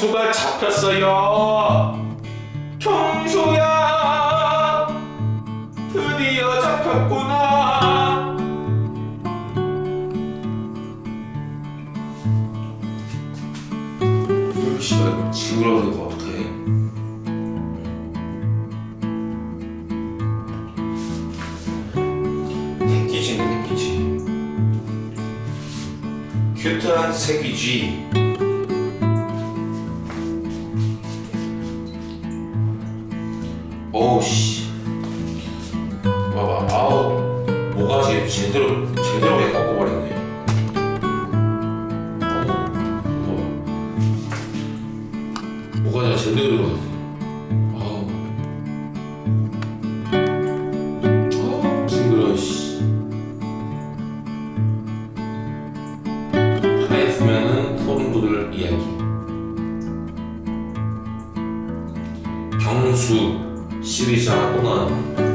경수가 잡혔어요. 경수야, 드디어 잡혔구나. 씨발 이거 지우라고 이거 어떡해? 새끼지네 새끼지. 큐트한 새끼쥐. 어우 씨. 봐봐 아우 모가지 제대로 제대로 그냥 꺾어버렸네. 어우. 모가지가 제대로 들어갔어. 아우. 아우 징그러워 씨. 하였으면은 소름 돋을 이야기. 경수 시리즈 하나 또 나왔네.